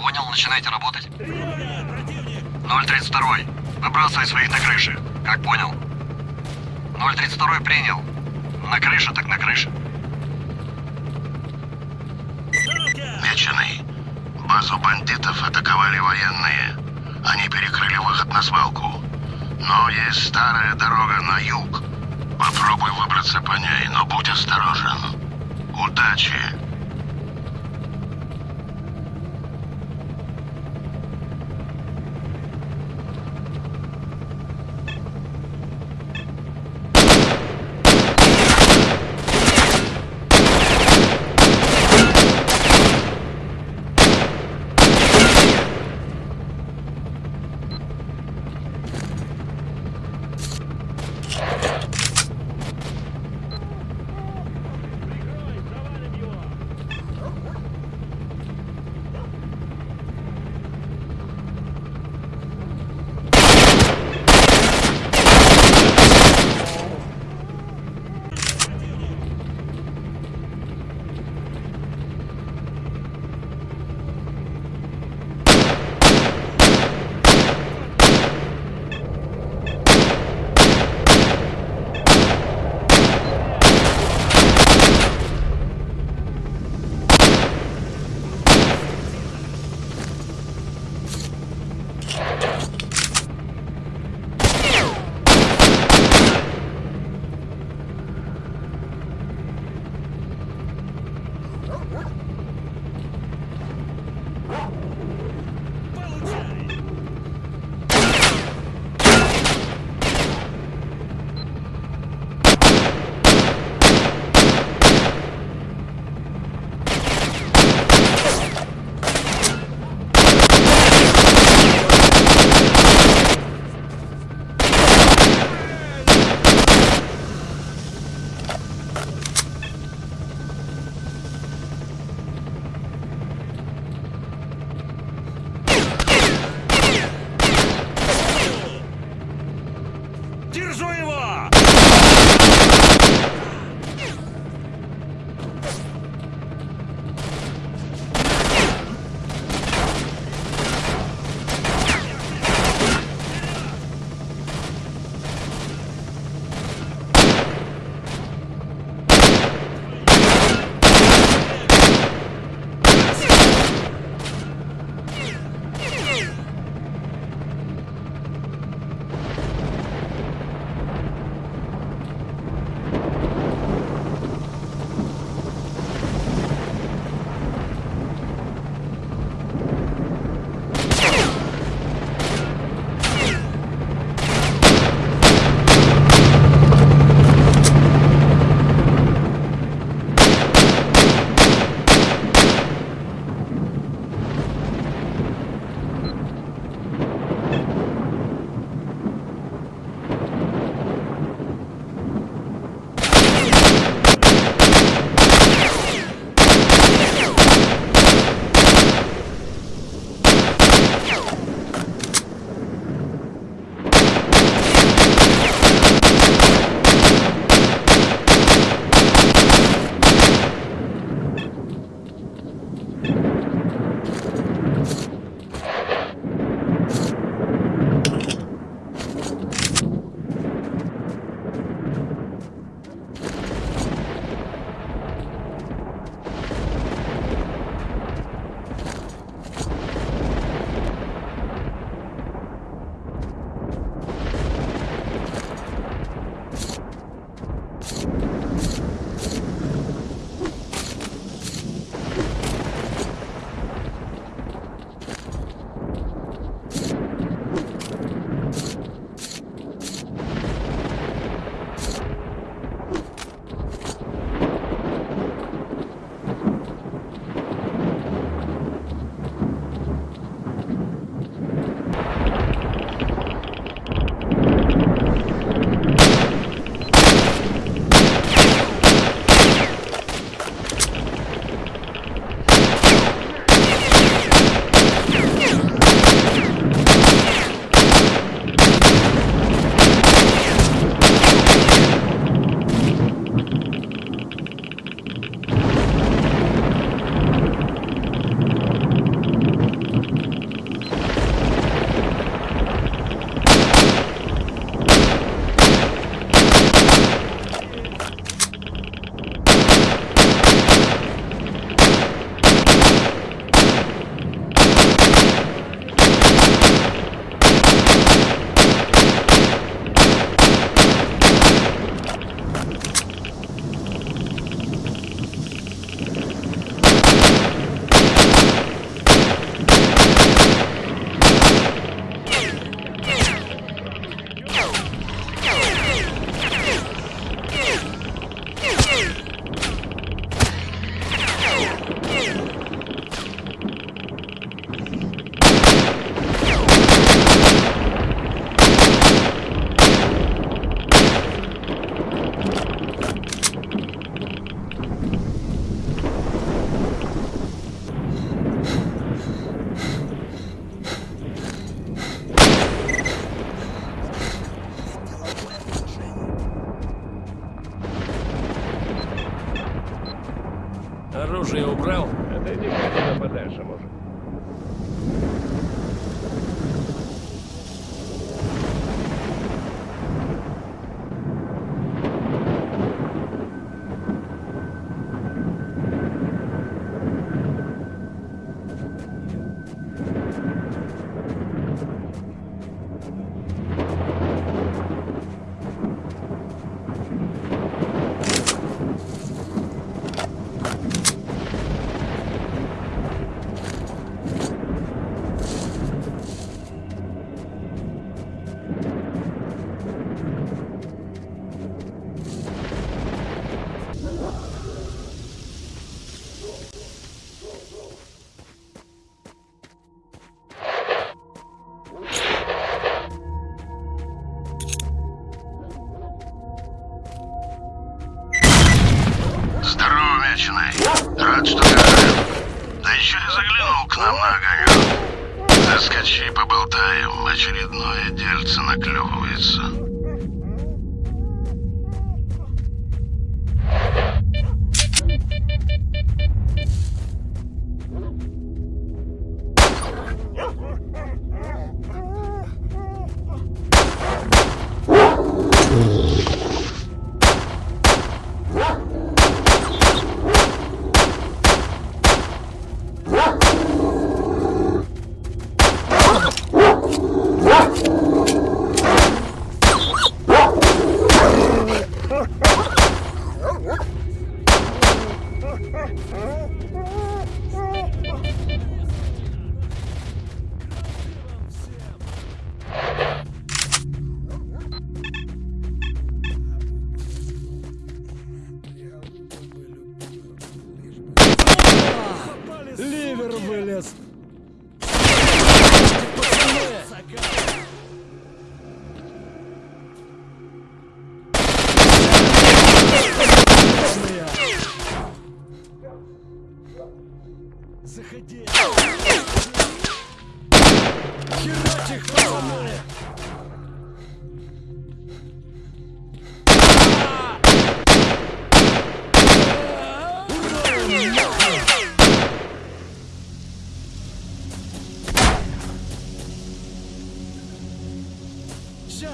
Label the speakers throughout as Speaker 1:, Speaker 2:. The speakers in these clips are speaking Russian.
Speaker 1: Понял, начинайте работать. 032. Выбрасывай своих на крыше. Как понял? 032 принял. На крыше так на крыше.
Speaker 2: Меченый. Базу бандитов атаковали военные. Они перекрыли выход на свалку. Но есть старая дорога на юг. Попробуй выбраться по ней, но будь осторожен. Удачи!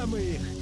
Speaker 3: мы их!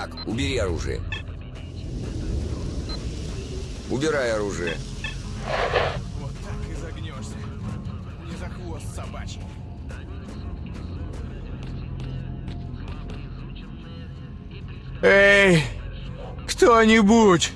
Speaker 4: Так, убери оружие. Убирай оружие.
Speaker 5: Вот так и загнешься. Не за хвост собачий.
Speaker 6: Эй, кто-нибудь!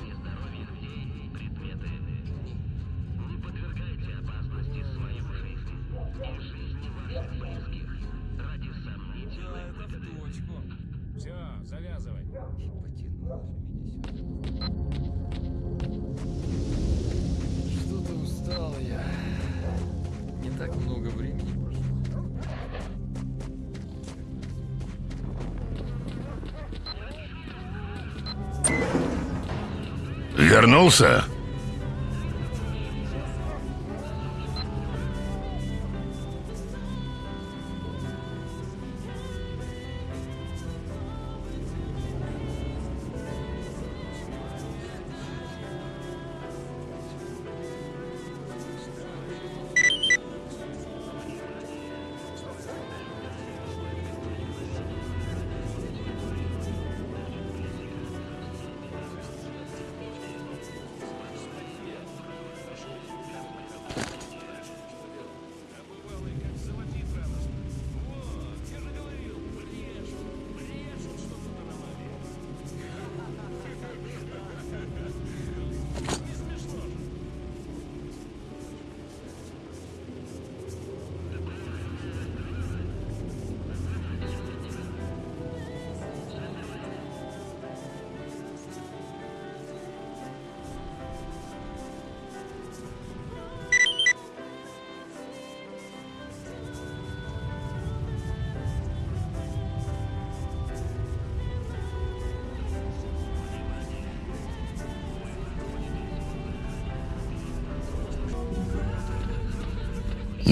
Speaker 2: Вернулся?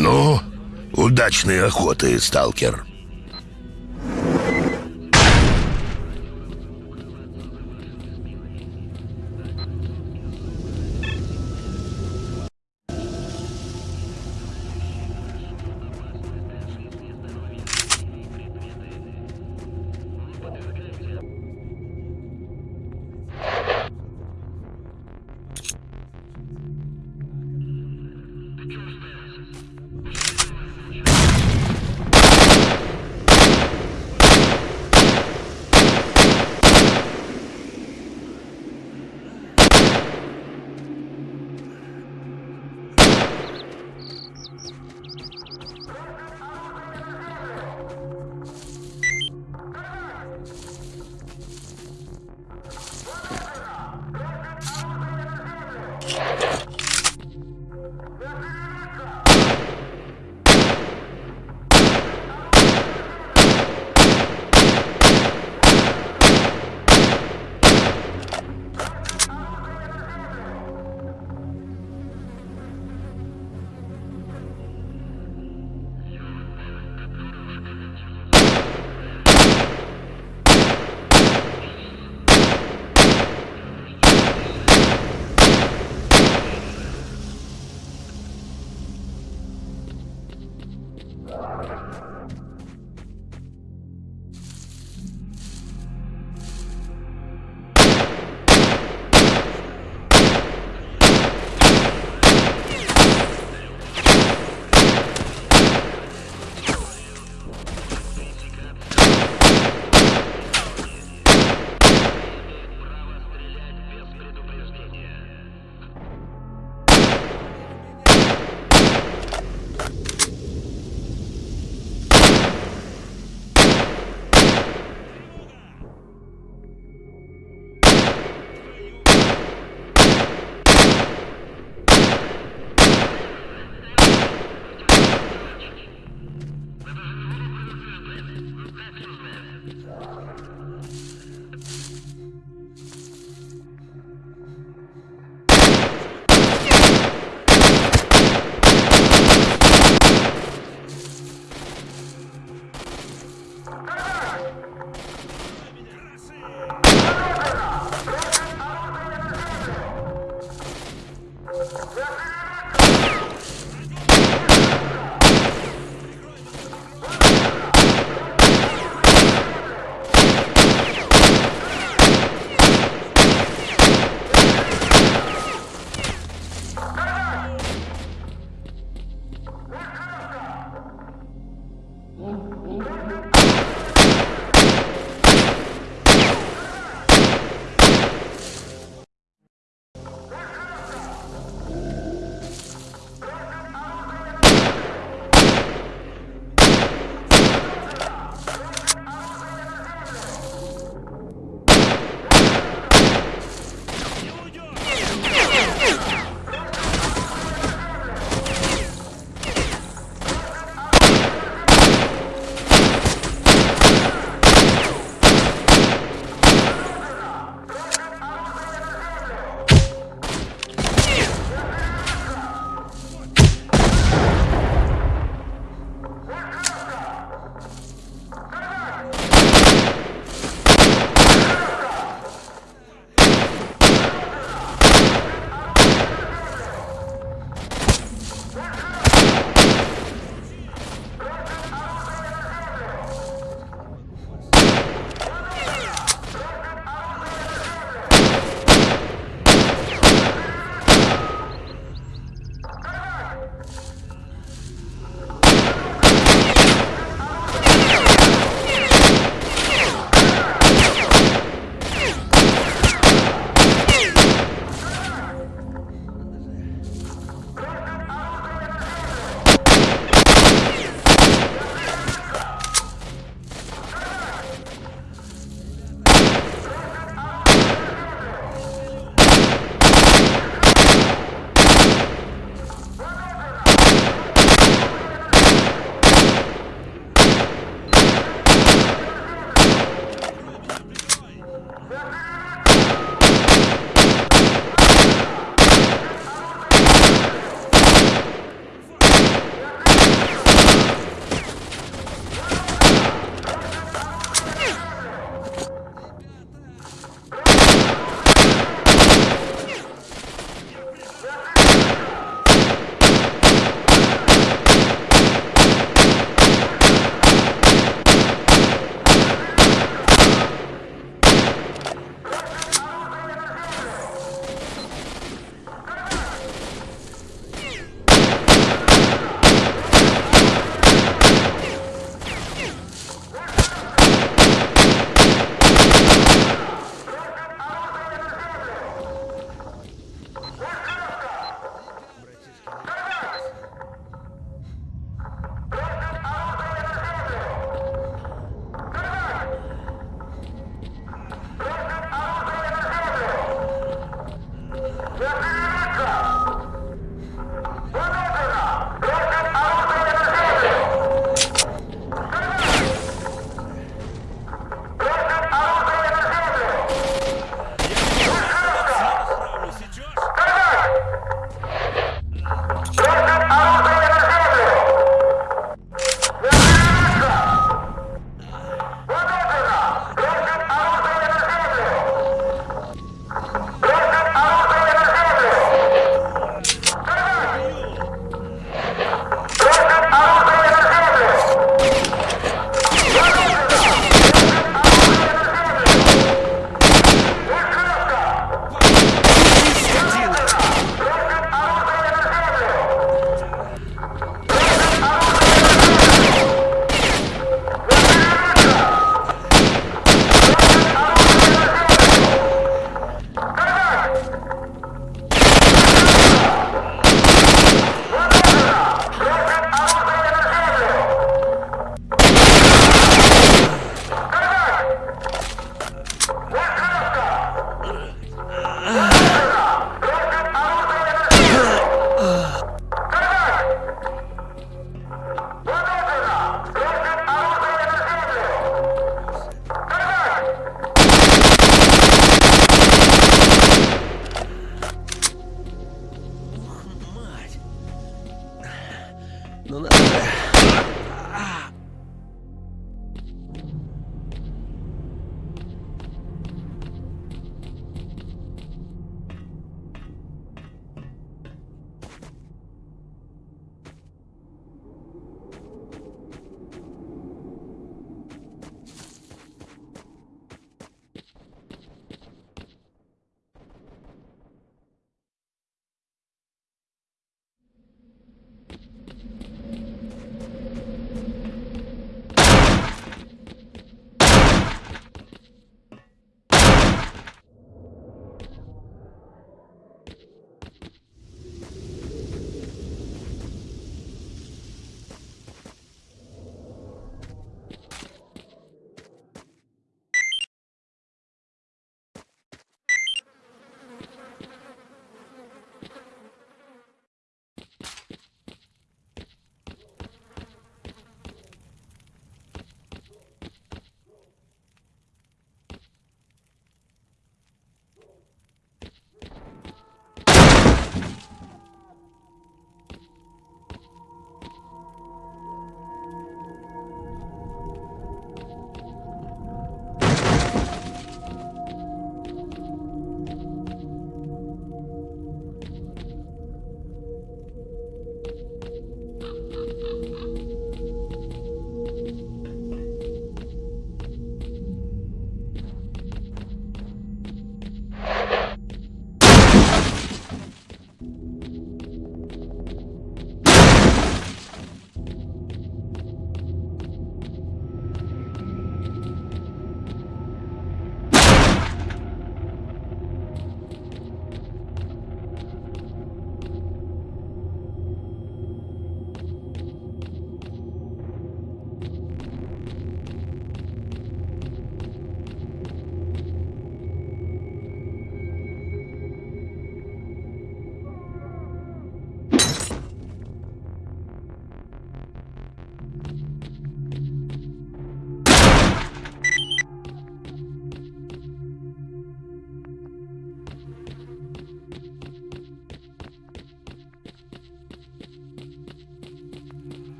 Speaker 2: Ну, удачной охоты, сталкер.
Speaker 7: Come on.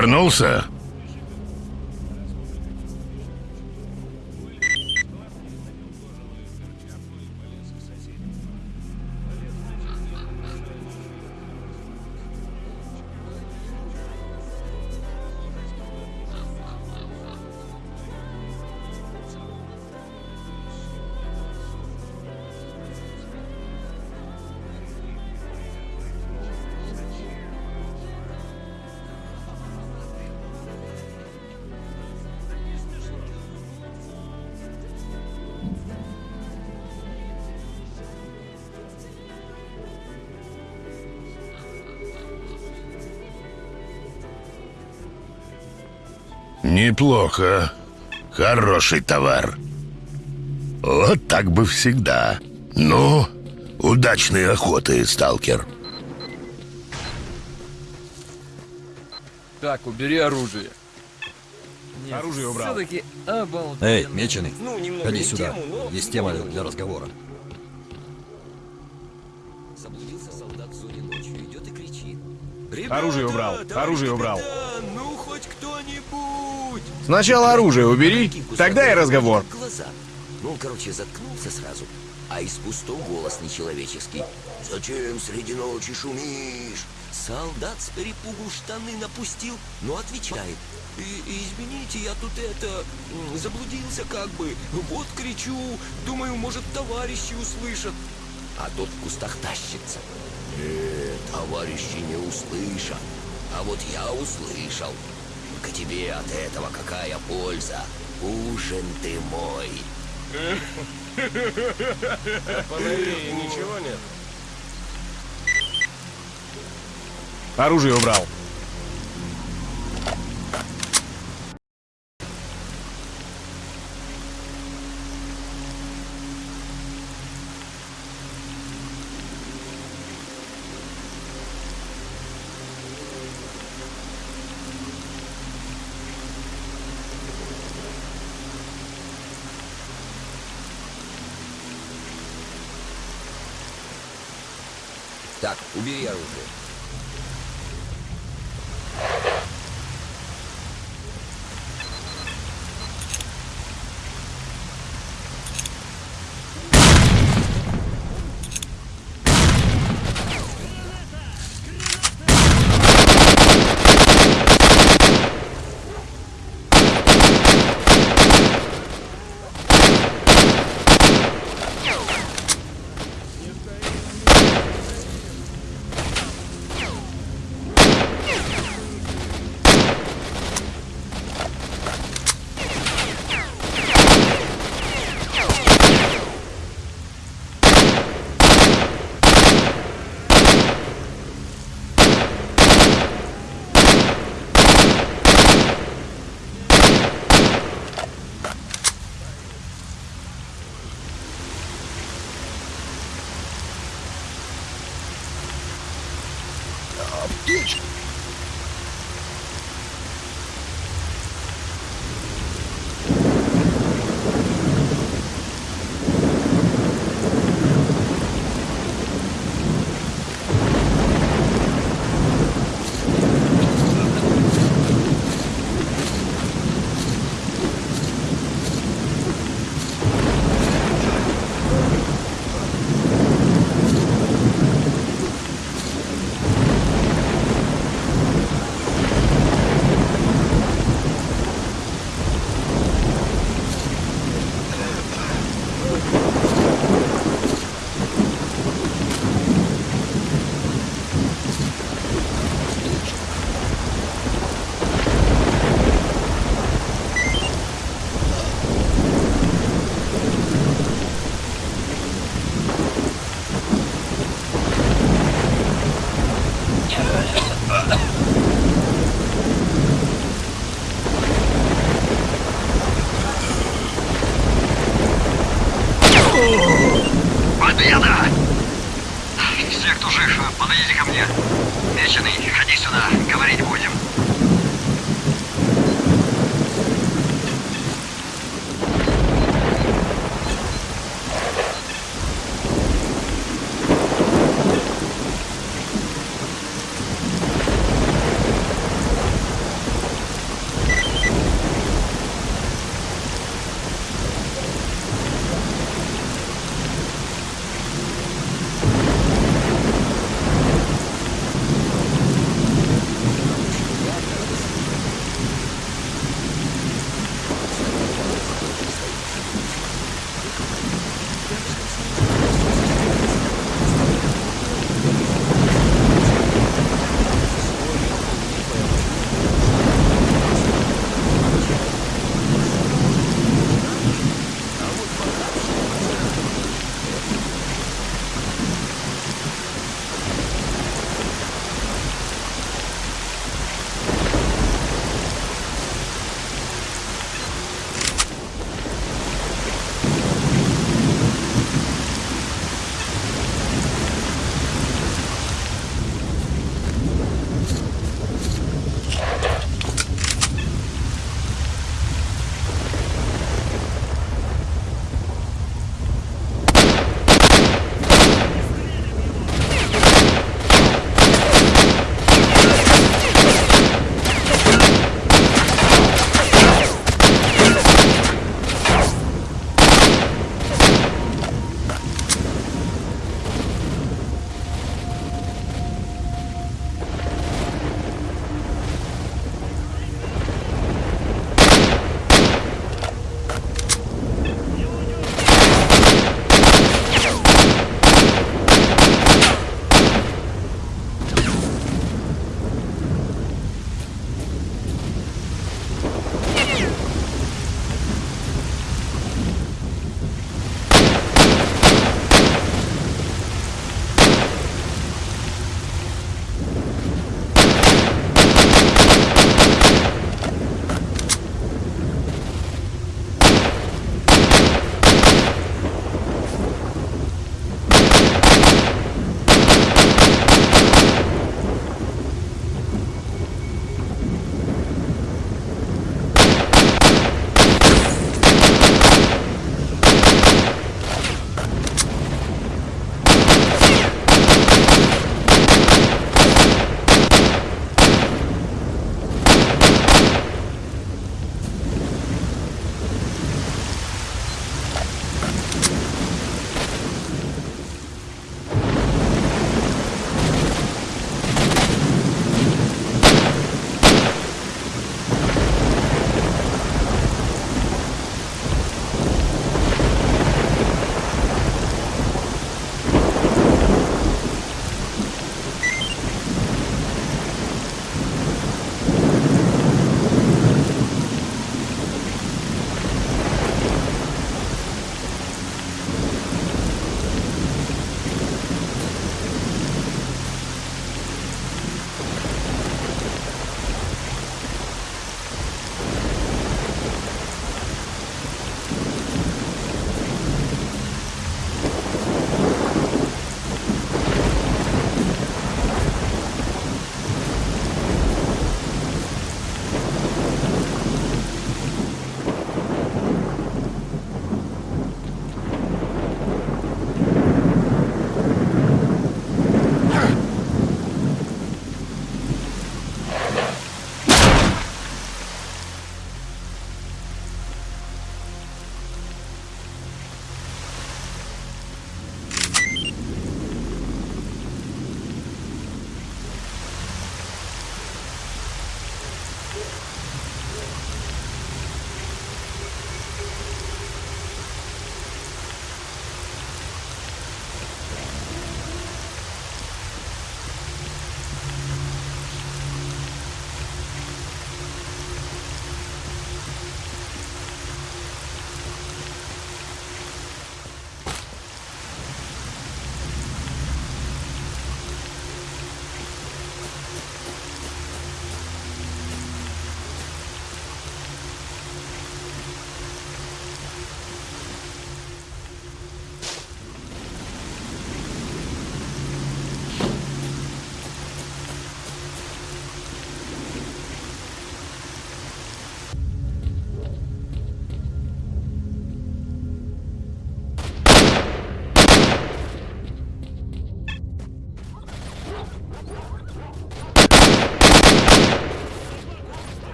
Speaker 2: Вернулся? Неплохо. Хороший товар. Вот так бы всегда. Ну, удачной охоты, сталкер.
Speaker 7: Так, убери оружие. Нет,
Speaker 5: Оружие убрал.
Speaker 7: Все-таки обалденно.
Speaker 8: Эй, меченый,
Speaker 4: Ну,
Speaker 8: ходи сюда.
Speaker 4: тему, но-
Speaker 8: Есть тема для разговора.
Speaker 4: Заблудился солдат в зоне ночью, идет и кричит.
Speaker 5: Оружие убрал, оружие убрал.
Speaker 4: Ну!
Speaker 6: Сначала оружие убери, тогда и разговор.
Speaker 4: Ну, короче, заткнулся сразу, а из пустого голос нечеловеческий. «Зачем среди ночи шумишь?» Солдат с перепугу штаны напустил, но отвечает. «И- «Извините, я тут это... заблудился как бы. Вот кричу, думаю, может, товарищи услышат». А тот в кустах тащится. «Э, товарищи не услышат. А вот я услышал. Только тебе от этого какая польза? Ужин ты мой.
Speaker 5: Ничего нет? Оружие убрал.
Speaker 1: Так, убери оружие.